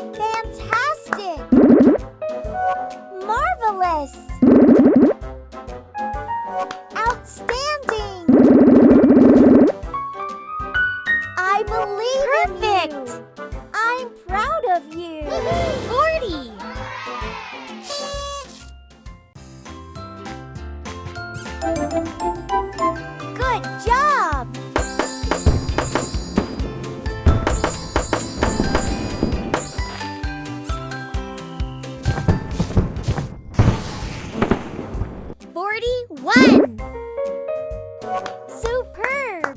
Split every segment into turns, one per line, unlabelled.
Fantastic! Marvelous!
31!
Superb!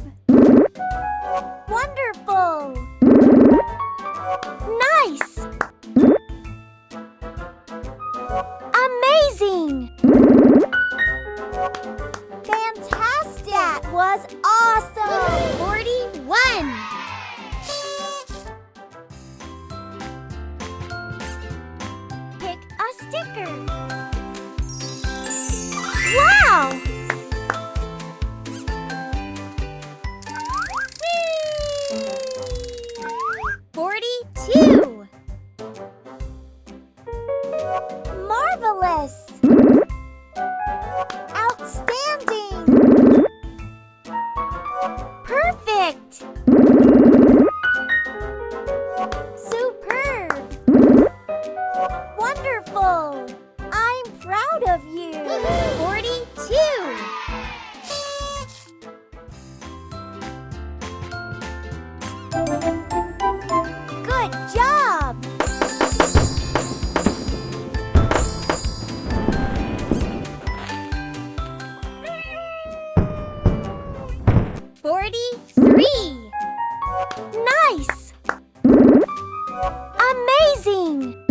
Wonderful! Nice! Amazing! Fantastic! That was awesome!
40
Marvelous! Outstanding! Perfect! Superb! Wonderful! I'm proud of you!
Forty-two.
Good
43!
Nice! Amazing!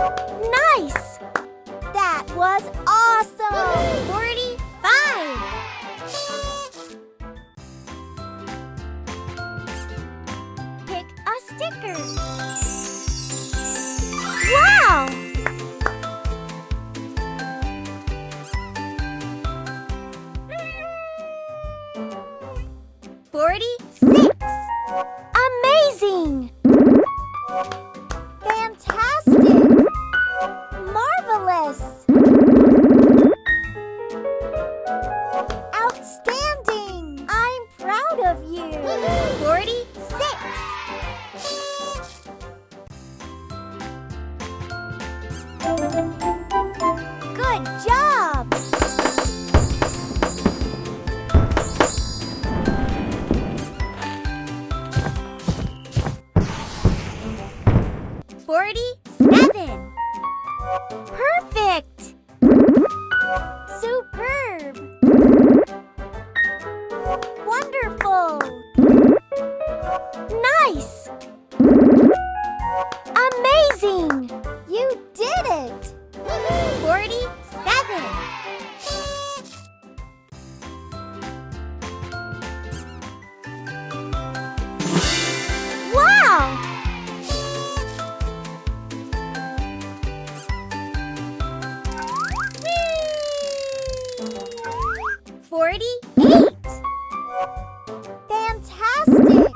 Nice! That was awesome!
Forty-five.
Pick a sticker. Wow!
Forty-six.
Amazing!
37.
Perfect!
48.
Fantastic!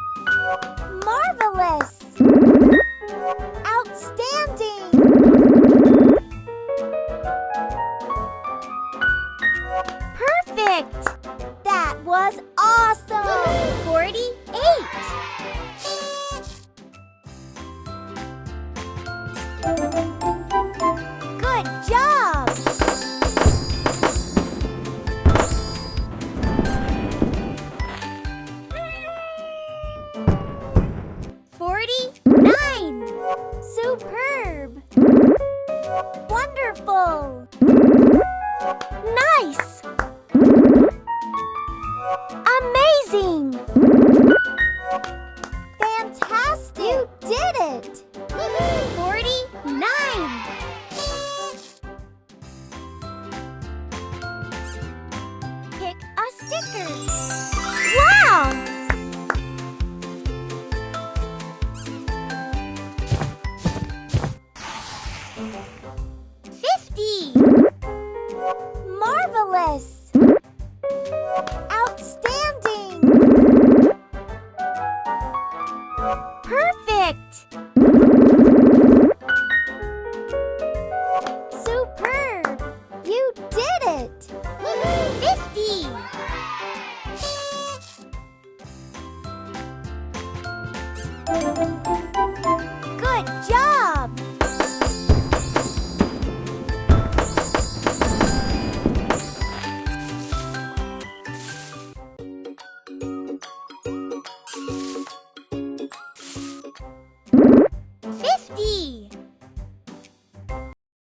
Marvelous! Outstanding! Perfect! That was awesome!
48.
Superb! Wonderful!